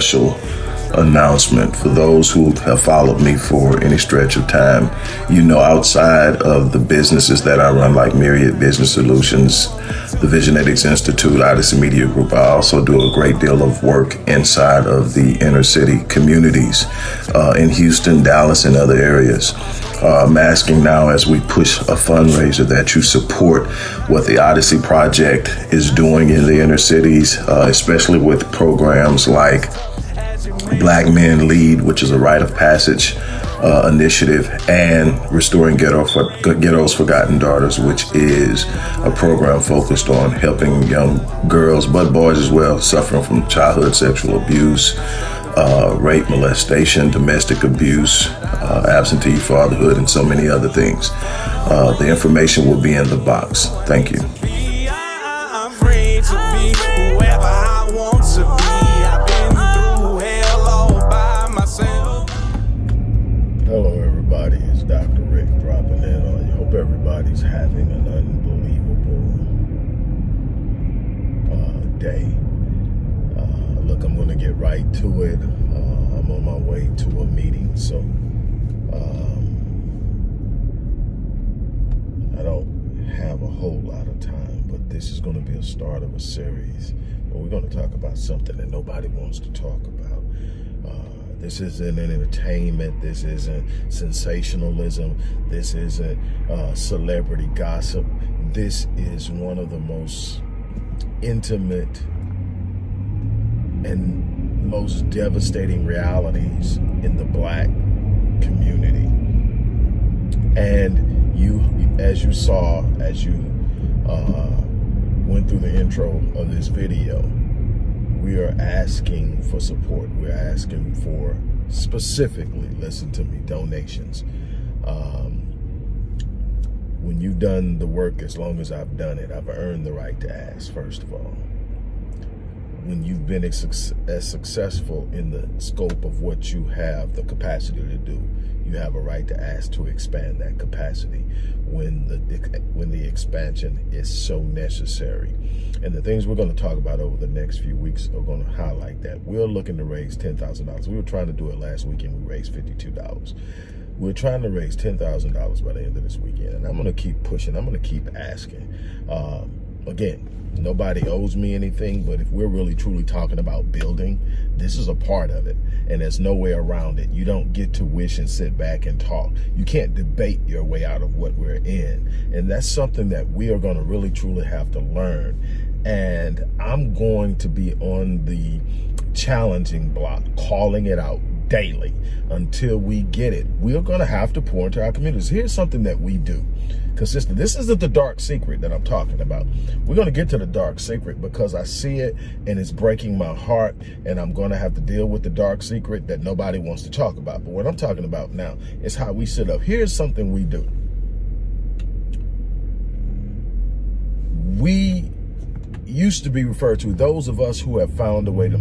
special announcement for those who have followed me for any stretch of time. You know, outside of the businesses that I run, like Myriad Business Solutions, the Visionetics Institute, Odyssey Media Group, I also do a great deal of work inside of the inner city communities uh, in Houston, Dallas, and other areas. Uh, I'm asking now as we push a fundraiser that you support what the Odyssey Project is doing in the inner cities, uh, especially with programs like Black Men Lead, which is a rite of passage uh, initiative, and Restoring Ghetto for, Ghetto's Forgotten Daughters, which is a program focused on helping young girls, but boys as well, suffering from childhood sexual abuse, uh, rape, molestation, domestic abuse, uh, absentee fatherhood, and so many other things. Uh, the information will be in the box. Thank you. To get right to it. Uh, I'm on my way to a meeting, so um, I don't have a whole lot of time, but this is going to be a start of a series where we're going to talk about something that nobody wants to talk about. This isn't entertainment. This isn't sensationalism. This isn't uh, celebrity gossip. This is one of the most intimate and most devastating realities in the black community. And you, as you saw, as you uh, went through the intro of this video, we are asking for support. We're asking for specifically, listen to me, donations. Um, when you've done the work as long as I've done it, I've earned the right to ask, first of all when you've been as, successful in the scope of what you have the capacity to do, you have a right to ask to expand that capacity when the when the expansion is so necessary. And the things we're going to talk about over the next few weeks are going to highlight that. We're looking to raise $10,000. We were trying to do it last weekend. We raised $52. We're trying to raise $10,000 by the end of this weekend. And I'm going to keep pushing. I'm going to keep asking. Um, again, Nobody owes me anything, but if we're really truly talking about building, this is a part of it. And there's no way around it. You don't get to wish and sit back and talk. You can't debate your way out of what we're in. And that's something that we are going to really truly have to learn. And I'm going to be on the challenging block, calling it out daily until we get it. We're going to have to pour into our communities. Here's something that we do consistent. This isn't the dark secret that I'm talking about. We're going to get to the dark secret because I see it and it's breaking my heart and I'm going to have to deal with the dark secret that nobody wants to talk about. But what I'm talking about now is how we sit up. Here's something we do. We used to be referred to, those of us who have found a way to,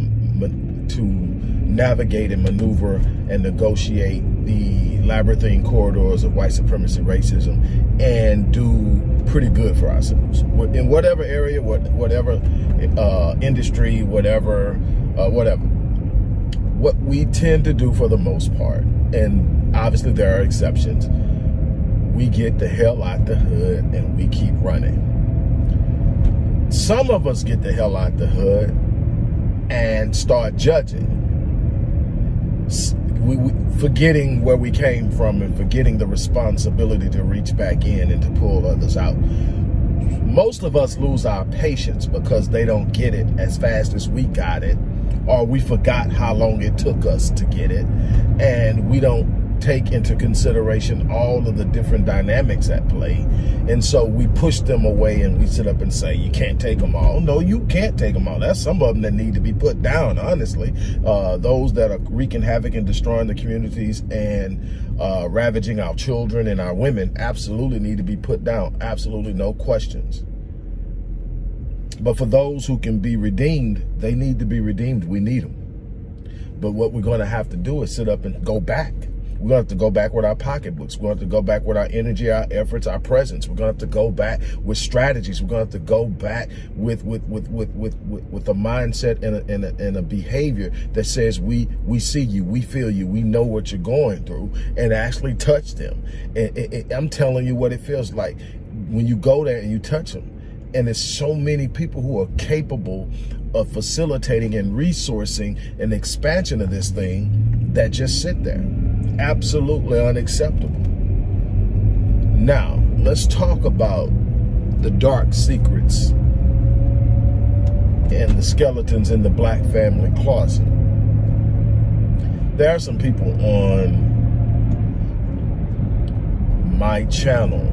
to navigate and maneuver and negotiate the labyrinthine corridors of white supremacy racism and do pretty good for ourselves. In whatever area whatever uh, industry whatever uh, whatever. What we tend to do for the most part and obviously there are exceptions we get the hell out the hood and we keep running. Some of us get the hell out the hood and start judging we, we, forgetting where we came from and forgetting the responsibility to reach back in and to pull others out. Most of us lose our patience because they don't get it as fast as we got it, or we forgot how long it took us to get it, and we don't take into consideration all of the different dynamics at play. And so we push them away and we sit up and say, you can't take them all. No, you can't take them all. That's some of them that need to be put down, honestly. Uh, those that are wreaking havoc and destroying the communities and uh, ravaging our children and our women absolutely need to be put down. Absolutely no questions. But for those who can be redeemed, they need to be redeemed. We need them. But what we're going to have to do is sit up and go back. We're going to have to go back with our pocketbooks. We're going to have to go back with our energy, our efforts, our presence. We're going to have to go back with strategies. We're going to have to go back with with with with with with, with a mindset and a, and, a, and a behavior that says we we see you, we feel you, we know what you're going through, and actually touch them. And, and, and I'm telling you what it feels like when you go there and you touch them. And there's so many people who are capable of facilitating and resourcing an expansion of this thing that just sit there. Absolutely unacceptable. Now, let's talk about the dark secrets and the skeletons in the black family closet. There are some people on my channel,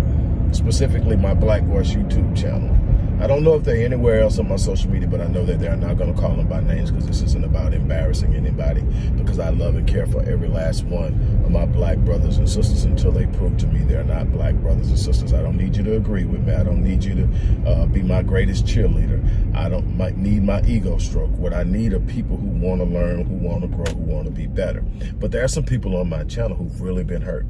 specifically my Black Voice YouTube channel, I don't know if they're anywhere else on my social media, but I know that they're not going to call them by names because this isn't about embarrassing anybody because I love and care for every last one of my black brothers and sisters until they prove to me they're not black brothers and sisters. I don't need you to agree with me. I don't need you to uh, be my greatest cheerleader. I don't might need my ego stroke. What I need are people who want to learn, who want to grow, who want to be better. But there are some people on my channel who've really been hurt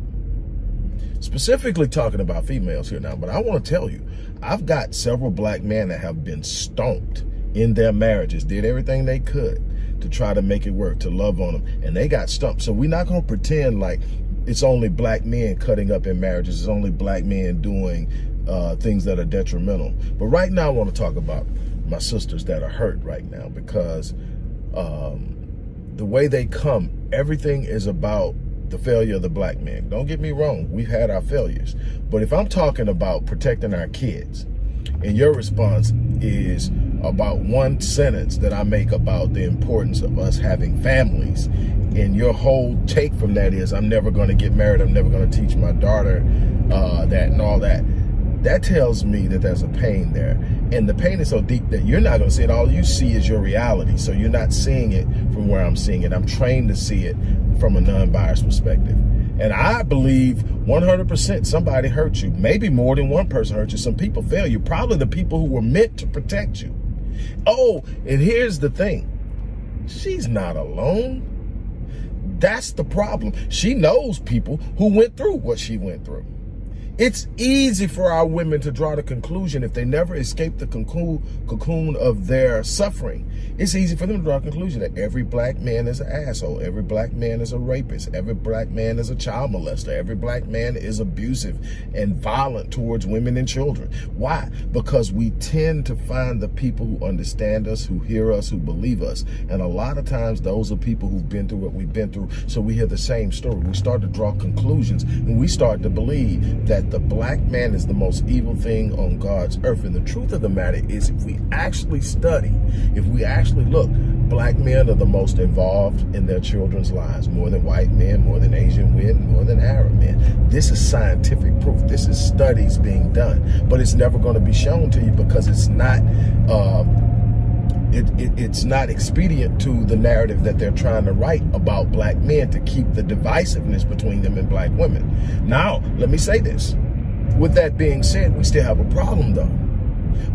specifically talking about females here now, but I want to tell you, I've got several black men that have been stomped in their marriages, did everything they could to try to make it work, to love on them, and they got stumped. So we're not going to pretend like it's only black men cutting up in marriages. It's only black men doing uh, things that are detrimental. But right now I want to talk about my sisters that are hurt right now because um, the way they come, everything is about the failure of the black man. Don't get me wrong, we've had our failures. But if I'm talking about protecting our kids, and your response is about one sentence that I make about the importance of us having families, and your whole take from that is, I'm never going to get married, I'm never going to teach my daughter uh, that and all that, that tells me that there's a pain there. And the pain is so deep that you're not going to see it. All you see is your reality. So you're not seeing it from where I'm seeing it. I'm trained to see it from a non-biased perspective. And I believe 100% somebody hurt you. Maybe more than one person hurt you. Some people fail you. Probably the people who were meant to protect you. Oh, and here's the thing. She's not alone. That's the problem. She knows people who went through what she went through. It's easy for our women to draw the conclusion if they never escape the cocoon of their suffering. It's easy for them to draw a conclusion that every black man is an asshole. Every black man is a rapist. Every black man is a child molester. Every black man is abusive and violent towards women and children. Why? Because we tend to find the people who understand us, who hear us, who believe us. And a lot of times those are people who've been through what we've been through. So we hear the same story. We start to draw conclusions and we start to believe that that the black man is the most evil thing on God's earth. And the truth of the matter is if we actually study, if we actually look, black men are the most involved in their children's lives, more than white men, more than Asian men, more than Arab men. This is scientific proof. This is studies being done, but it's never going to be shown to you because it's not, uh, it, it, it's not expedient to the narrative that they're trying to write about black men to keep the divisiveness between them and black women. Now, let me say this. With that being said, we still have a problem though.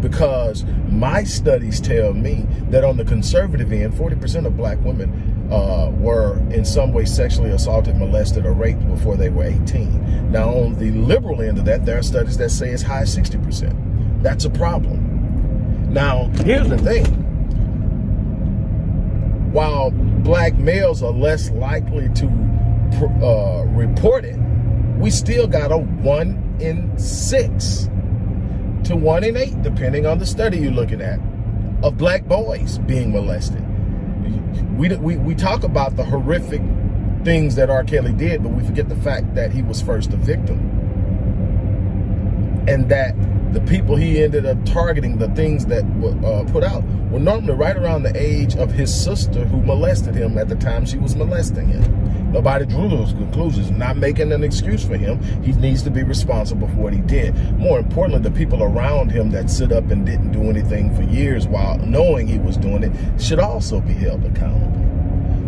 Because my studies tell me that on the conservative end, 40% of black women uh, were in some way sexually assaulted, molested, or raped before they were 18. Now, on the liberal end of that, there are studies that say it's high as 60%. That's a problem. Now, here's the thing while black males are less likely to uh, report it, we still got a one in six to one in eight, depending on the study you're looking at, of black boys being molested. We, we, we talk about the horrific things that R. Kelly did, but we forget the fact that he was first a victim. And that the people he ended up targeting, the things that were uh, put out, were normally right around the age of his sister who molested him at the time she was molesting him. Nobody drew those conclusions, not making an excuse for him. He needs to be responsible for what he did. More importantly, the people around him that stood up and didn't do anything for years while knowing he was doing it should also be held accountable.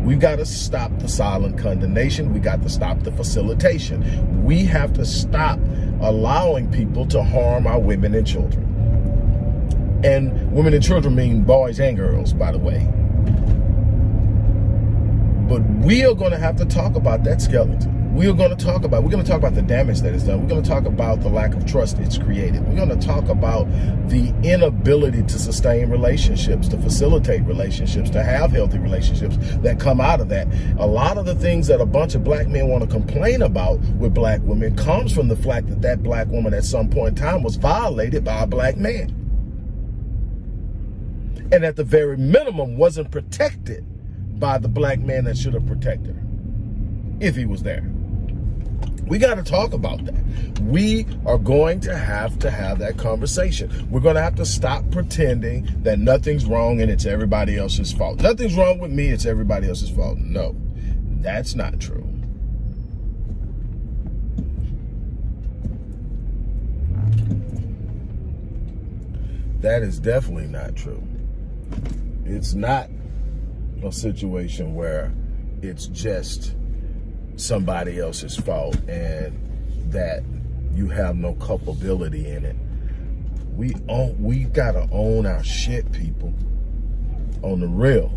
We've got to stop the silent condemnation. We got to stop the facilitation. We have to stop allowing people to harm our women and children. And women and children mean boys and girls, by the way. But we are going to have to talk about that skeleton we are going to talk about, we're going to talk about the damage that is done. We're going to talk about the lack of trust it's created. We're going to talk about the inability to sustain relationships, to facilitate relationships, to have healthy relationships that come out of that. A lot of the things that a bunch of black men want to complain about with black women comes from the fact that that black woman at some point in time was violated by a black man. And at the very minimum wasn't protected by the black man that should have protected her if he was there. We got to talk about that. We are going to have to have that conversation. We're going to have to stop pretending that nothing's wrong and it's everybody else's fault. Nothing's wrong with me, it's everybody else's fault. No, that's not true. That is definitely not true. It's not a situation where it's just somebody else's fault and that you have no culpability in it. We own, we gotta own our shit, people. On the real,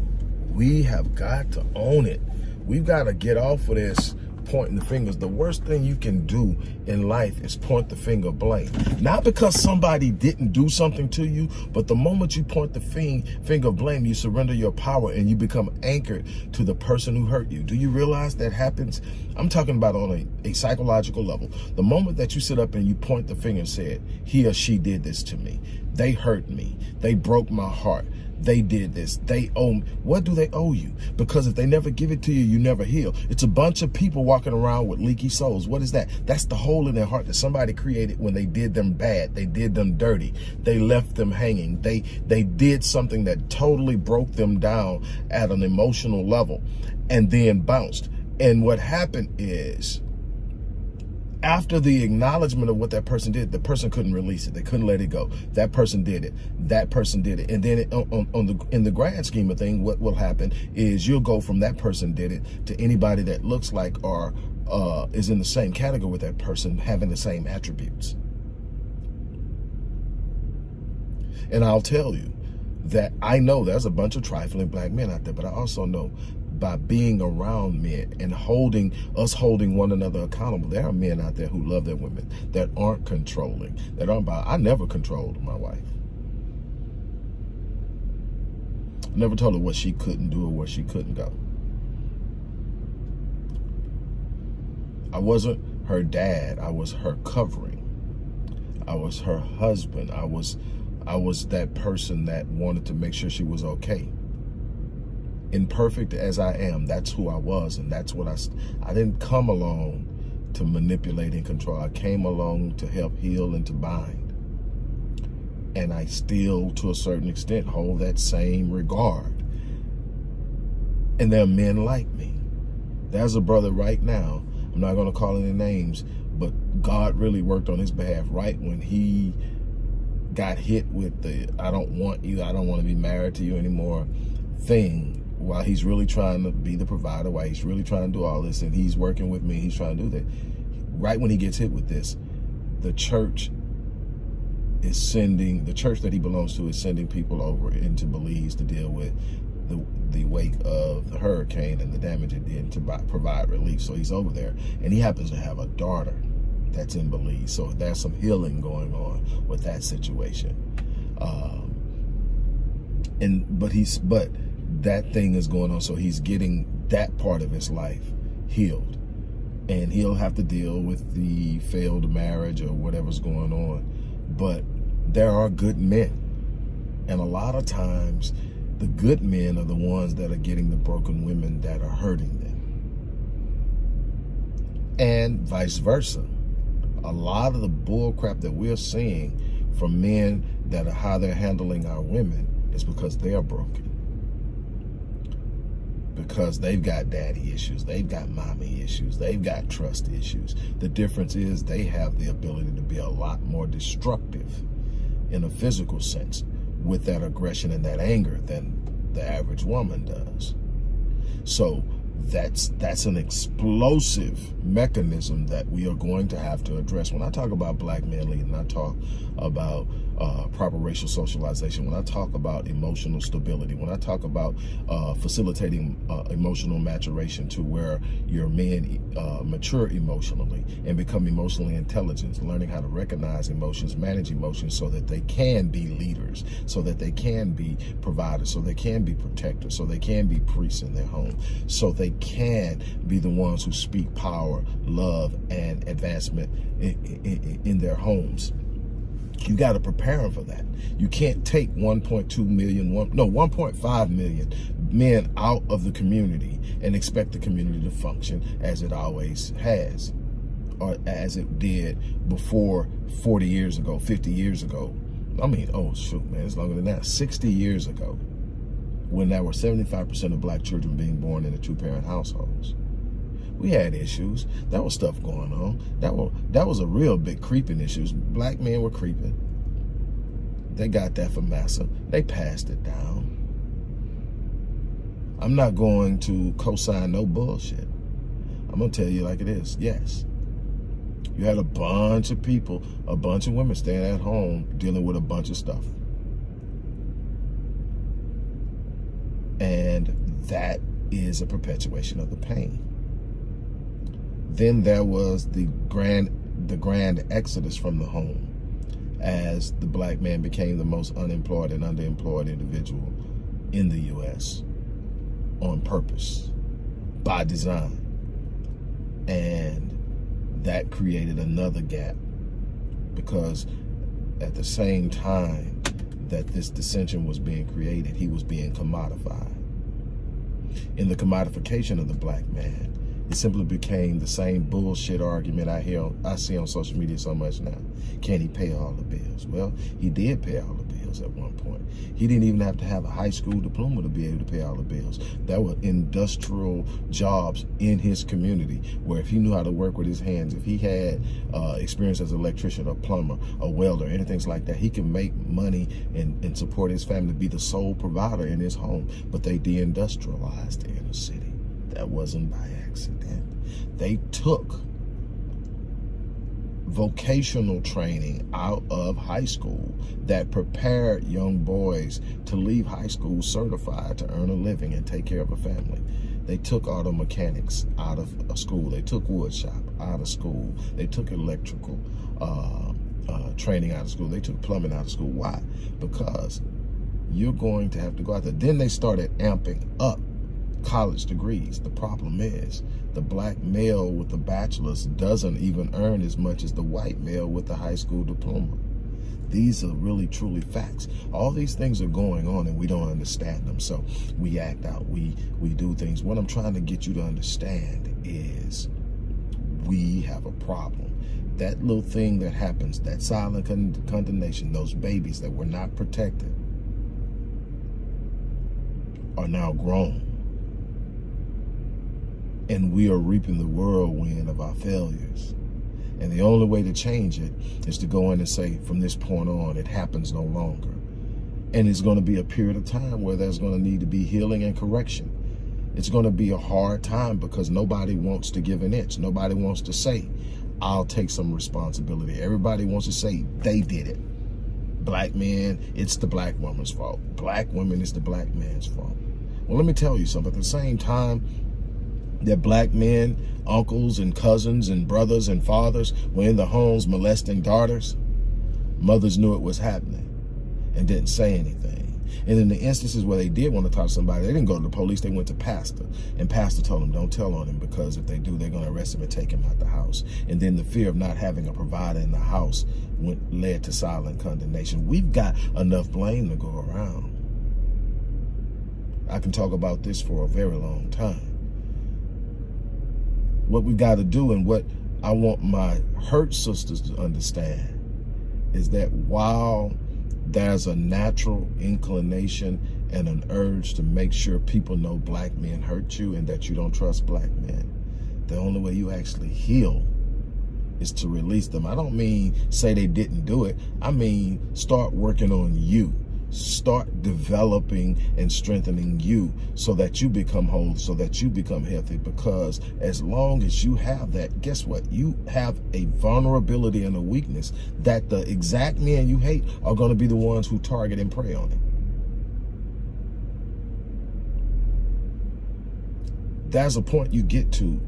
we have got to own it. We've got to get off of this pointing the fingers. The worst thing you can do in life is point the finger blame. Not because somebody didn't do something to you, but the moment you point the finger blame, you surrender your power and you become anchored to the person who hurt you. Do you realize that happens? I'm talking about on a, a psychological level. The moment that you sit up and you point the finger and said, he or she did this to me. They hurt me. They broke my heart they did this. They owe, me. what do they owe you? Because if they never give it to you, you never heal. It's a bunch of people walking around with leaky souls. What is that? That's the hole in their heart that somebody created when they did them bad. They did them dirty. They left them hanging. They, they did something that totally broke them down at an emotional level and then bounced. And what happened is after the acknowledgement of what that person did, the person couldn't release it. They couldn't let it go. That person did it. That person did it. And then it, on, on, the in the grand scheme of thing, what will happen is you'll go from that person did it to anybody that looks like or uh, is in the same category with that person having the same attributes. And I'll tell you that I know there's a bunch of trifling black men out there, but I also know by being around men and holding us holding one another accountable. There are men out there who love their women that aren't controlling, that aren't by, I never controlled my wife. I never told her what she couldn't do or where she couldn't go. I wasn't her dad. I was her covering. I was her husband. I was I was that person that wanted to make sure she was okay imperfect as I am, that's who I was. And that's what I, I didn't come along to manipulate and control. I came along to help heal and to bind. And I still, to a certain extent, hold that same regard. And there are men like me. There's a brother right now, I'm not going to call any names, but God really worked on his behalf right when he got hit with the I don't want you, I don't want to be married to you anymore thing while he's really trying to be the provider, while he's really trying to do all this, and he's working with me, he's trying to do that. Right when he gets hit with this, the church is sending, the church that he belongs to is sending people over into Belize to deal with the, the wake of the hurricane and the damage it did to provide relief. So he's over there, and he happens to have a daughter that's in Belize. So there's some healing going on with that situation. Um, and but he's but that thing is going on. So he's getting that part of his life healed. And he'll have to deal with the failed marriage or whatever's going on. But there are good men. And a lot of times, the good men are the ones that are getting the broken women that are hurting them. And vice versa. A lot of the bull crap that we're seeing from men that are how they're handling our women is because they're broken because they've got daddy issues, they've got mommy issues, they've got trust issues. The difference is they have the ability to be a lot more destructive in a physical sense with that aggression and that anger than the average woman does. So that's that's an explosive mechanism that we are going to have to address. When I talk about black men leading, I talk about uh, proper racial socialization, when I talk about emotional stability, when I talk about uh, facilitating uh, emotional maturation to where your men uh, mature emotionally and become emotionally intelligent, learning how to recognize emotions, manage emotions so that they can be leaders, so that they can be providers, so they can be protectors, so they can be priests in their home, so they can be the ones who speak power, love, and advancement in, in, in their homes you got to prepare them for that. You can't take 1.2 million, one, no, 1.5 million men out of the community and expect the community to function as it always has or as it did before 40 years ago, 50 years ago. I mean, oh, shoot, man, it's longer than that. 60 years ago, when there were 75% of black children being born in two-parent households. We had issues. That was stuff going on. That was that was a real big creeping issues. Black men were creeping. They got that from Massa. They passed it down. I'm not going to co-sign no bullshit. I'm gonna tell you like it is. Yes. You had a bunch of people, a bunch of women staying at home dealing with a bunch of stuff. And that is a perpetuation of the pain. Then there was the grand, the grand exodus from the home as the black man became the most unemployed and underemployed individual in the U.S. on purpose, by design. And that created another gap because at the same time that this dissension was being created, he was being commodified. In the commodification of the black man, it simply became the same bullshit argument I hear I see on social media so much now. Can he pay all the bills? Well, he did pay all the at one point. He didn't even have to have a high school diploma to be able to pay all the bills. There were industrial jobs in his community where if he knew how to work with his hands, if he had uh, experience as an electrician, a plumber, a welder, anything like that, he could make money and, and support his family, be the sole provider in his home. But they deindustrialized the inner city. That wasn't by accident. They took vocational training out of high school that prepared young boys to leave high school certified to earn a living and take care of a family. They took auto mechanics out of a school. They took wood shop out of school. They took electrical uh, uh, training out of school. They took plumbing out of school. Why? Because you're going to have to go out there. Then they started amping up college degrees. The problem is the black male with the bachelor's doesn't even earn as much as the white male with the high school diploma. These are really, truly facts. All these things are going on and we don't understand them. So we act out, we, we do things. What I'm trying to get you to understand is we have a problem. That little thing that happens, that silent con condemnation, those babies that were not protected are now grown and we are reaping the whirlwind of our failures. And the only way to change it is to go in and say, from this point on, it happens no longer. And it's going to be a period of time where there's going to need to be healing and correction. It's going to be a hard time because nobody wants to give an inch. Nobody wants to say, I'll take some responsibility. Everybody wants to say they did it. Black men, it's the black woman's fault. Black women, it's the black man's fault. Well, let me tell you something. At the same time, that black men, uncles and cousins and brothers and fathers were in the homes molesting daughters, mothers knew it was happening and didn't say anything. And in the instances where they did want to talk to somebody, they didn't go to the police, they went to pastor. And pastor told them, don't tell on him because if they do, they're going to arrest him and take him out the house. And then the fear of not having a provider in the house went, led to silent condemnation. We've got enough blame to go around. I can talk about this for a very long time what we got to do and what I want my hurt sisters to understand is that while there's a natural inclination and an urge to make sure people know black men hurt you and that you don't trust black men, the only way you actually heal is to release them. I don't mean say they didn't do it. I mean start working on you start developing and strengthening you so that you become whole, so that you become healthy. Because as long as you have that, guess what? You have a vulnerability and a weakness that the exact men you hate are going to be the ones who target and prey on it. That's a point you get to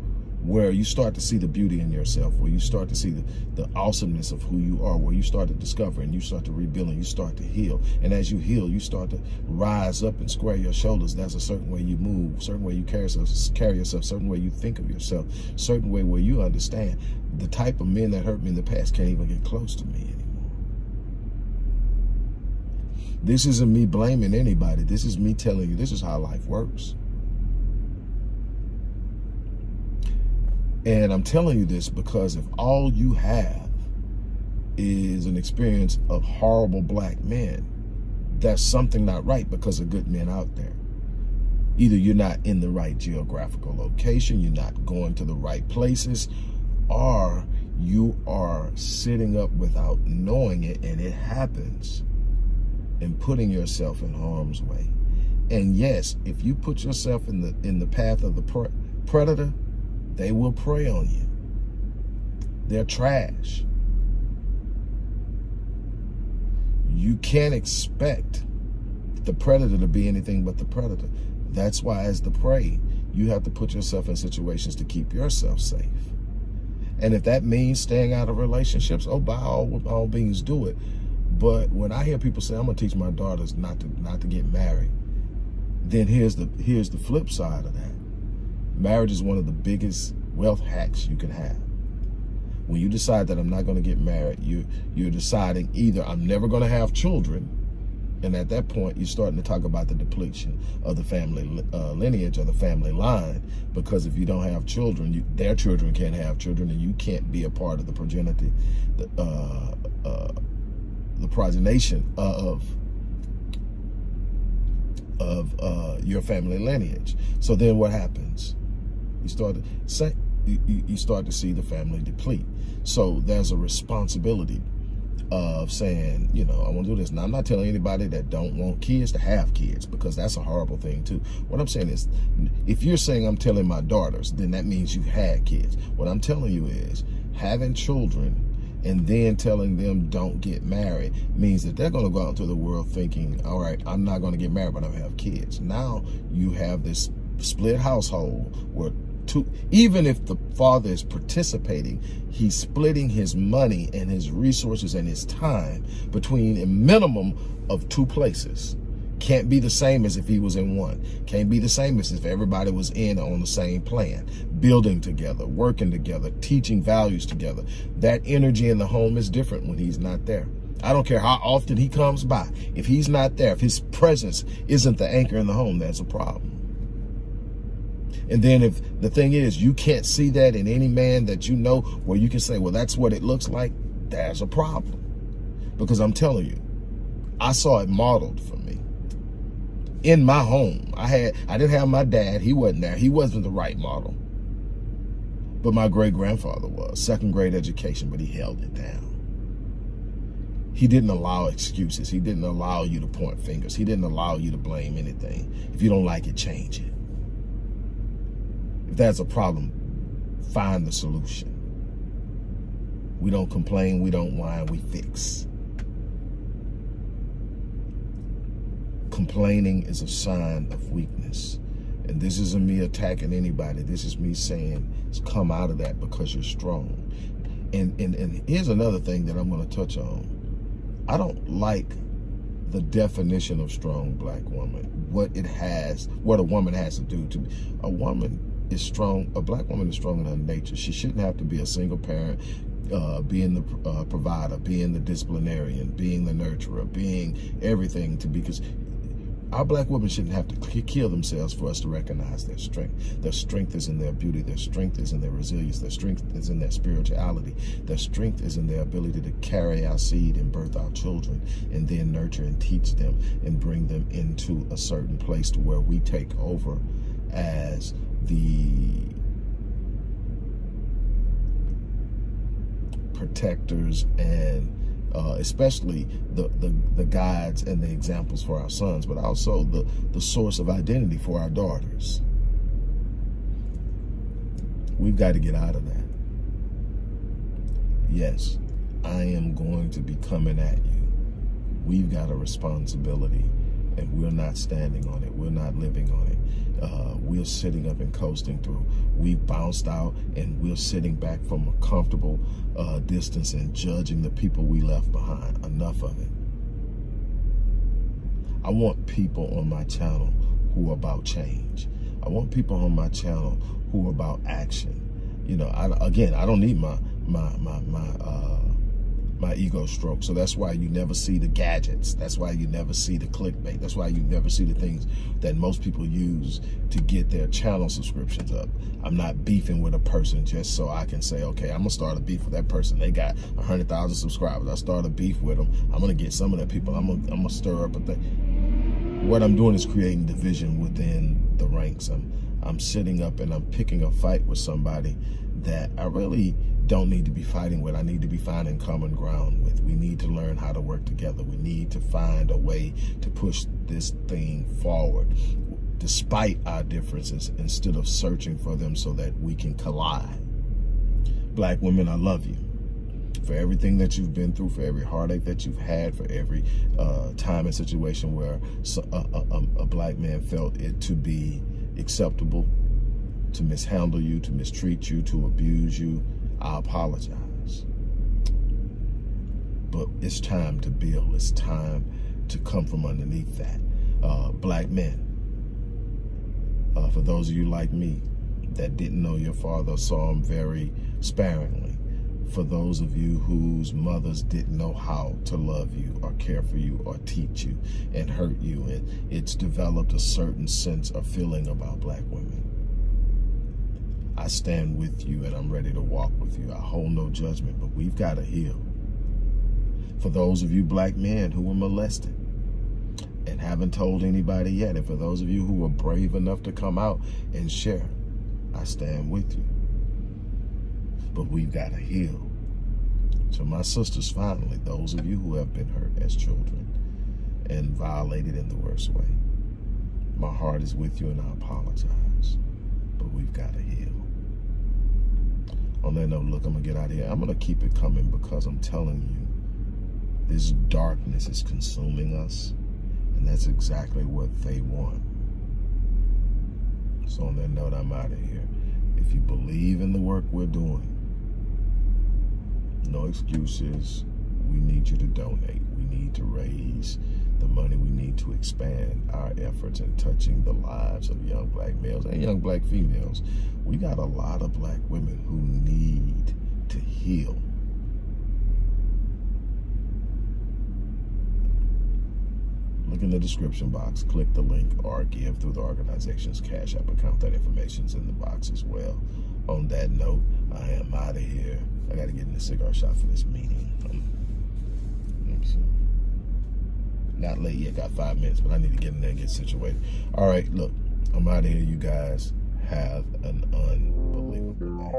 where you start to see the beauty in yourself, where you start to see the, the awesomeness of who you are, where you start to discover and you start to rebuild and you start to heal. And as you heal, you start to rise up and square your shoulders. That's a certain way you move, certain way you carry yourself, carry yourself, certain way you think of yourself, certain way where you understand the type of men that hurt me in the past can't even get close to me anymore. This isn't me blaming anybody. This is me telling you this is how life works. And I'm telling you this because if all you have is an experience of horrible black men, that's something not right because of good men out there. Either you're not in the right geographical location, you're not going to the right places, or you are sitting up without knowing it and it happens and putting yourself in harm's way. And yes, if you put yourself in the in the path of the pre predator, they will prey on you. They're trash. You can't expect the predator to be anything but the predator. That's why as the prey, you have to put yourself in situations to keep yourself safe. And if that means staying out of relationships, oh, by all, all means, do it. But when I hear people say, I'm gonna teach my daughters not to not to get married, then here's the here's the flip side of that. Marriage is one of the biggest wealth hacks you can have. When you decide that I'm not going to get married, you, you're deciding either I'm never going to have children, and at that point, you're starting to talk about the depletion of the family uh, lineage or the family line, because if you don't have children, you, their children can't have children, and you can't be a part of the progeny, the, uh, uh, the progenation of of uh, your family lineage. So then what happens? You start to you, start to see the family deplete. So there's a responsibility of saying, you know, I want to do this. Now, I'm not telling anybody that don't want kids to have kids because that's a horrible thing too. What I'm saying is, if you're saying I'm telling my daughters, then that means you've had kids. What I'm telling you is having children and then telling them don't get married means that they're going to go out into the world thinking, all right, I'm not going to get married, but I'm have kids. Now you have this split household where to even if the father is participating, he's splitting his money and his resources and his time between a minimum of two places. Can't be the same as if he was in one. Can't be the same as if everybody was in on the same plan, building together, working together, teaching values together. That energy in the home is different when he's not there. I don't care how often he comes by. If he's not there, if his presence isn't the anchor in the home, that's a problem. And then if the thing is, you can't see that in any man that you know where you can say, well, that's what it looks like, there's a problem. Because I'm telling you, I saw it modeled for me. In my home, I had I didn't have my dad. He wasn't there. He wasn't the right model. But my great-grandfather was. Second grade education, but he held it down. He didn't allow excuses. He didn't allow you to point fingers. He didn't allow you to blame anything. If you don't like it, change it. If there's a problem, find the solution. We don't complain, we don't whine, we fix. Complaining is a sign of weakness. And this isn't me attacking anybody. This is me saying, come out of that because you're strong. And, and, and here's another thing that I'm going to touch on. I don't like the definition of strong black woman, what it has, what a woman has to do to be. a woman is strong, a black woman is strong in her nature. She shouldn't have to be a single parent, uh, being the uh, provider, being the disciplinarian, being the nurturer, being everything to be, because our black women shouldn't have to kill themselves for us to recognize their strength. Their strength is in their beauty. Their strength is in their resilience. Their strength is in their spirituality. Their strength is in their ability to carry our seed and birth our children and then nurture and teach them and bring them into a certain place to where we take over as the protectors and uh, especially the, the, the guides and the examples for our sons, but also the, the source of identity for our daughters. We've got to get out of that. Yes, I am going to be coming at you. We've got a responsibility and we're not standing on it. We're not living on it. Uh, we're sitting up and coasting through. We bounced out and we're sitting back from a comfortable uh, distance and judging the people we left behind. Enough of it. I want people on my channel who are about change. I want people on my channel who are about action. You know, I, again, I don't need my my my my uh, my ego stroke. So that's why you never see the gadgets. That's why you never see the clickbait. That's why you never see the things that most people use to get their channel subscriptions up. I'm not beefing with a person just so I can say, okay, I'm gonna start a beef with that person. They got 100,000 subscribers. I start a beef with them. I'm gonna get some of that people. I'm gonna, I'm gonna stir up a thing. What I'm doing is creating division within the ranks. I'm, I'm sitting up and I'm picking a fight with somebody that I really don't need to be fighting with. I need to be finding common ground with. We need to learn how to work together. We need to find a way to push this thing forward despite our differences instead of searching for them so that we can collide. Black women, I love you for everything that you've been through, for every heartache that you've had, for every uh, time and situation where a, a, a black man felt it to be acceptable to mishandle you, to mistreat you, to abuse you, I apologize. But it's time to build. It's time to come from underneath that. Uh, black men, uh, for those of you like me that didn't know your father, saw him very sparingly. For those of you whose mothers didn't know how to love you or care for you or teach you and hurt you, and it's developed a certain sense of feeling about black women. I stand with you and I'm ready to walk with you. I hold no judgment, but we've got to heal. For those of you black men who were molested and haven't told anybody yet, and for those of you who were brave enough to come out and share, I stand with you. But we've got to heal. So my sisters, finally, those of you who have been hurt as children and violated in the worst way, my heart is with you and I apologize. But we've got to heal on that note, look, I'm to get out of here. I'm to keep it coming because I'm telling you, this darkness is consuming us, and that's exactly what they want. So on that note, I'm out of here. If you believe in the work we're doing, no excuses. We need you to donate. We need to raise the money we need to expand our efforts in touching the lives of young black males and young black females. We got a lot of black women who need to heal. Look in the description box, click the link, or give through the organization's Cash App account. That information's in the box as well. On that note, I am out of here. I got to get in the cigar shop for this meeting. Um, not late yet, got five minutes, but I need to get in there and get situated. All right, look, I'm out of here. You guys have an unbelievable